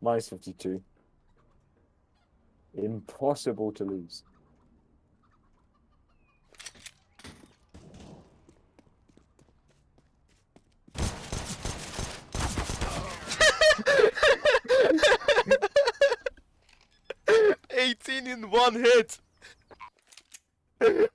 Minus 52. Impossible to lose. Eighteen in one hit.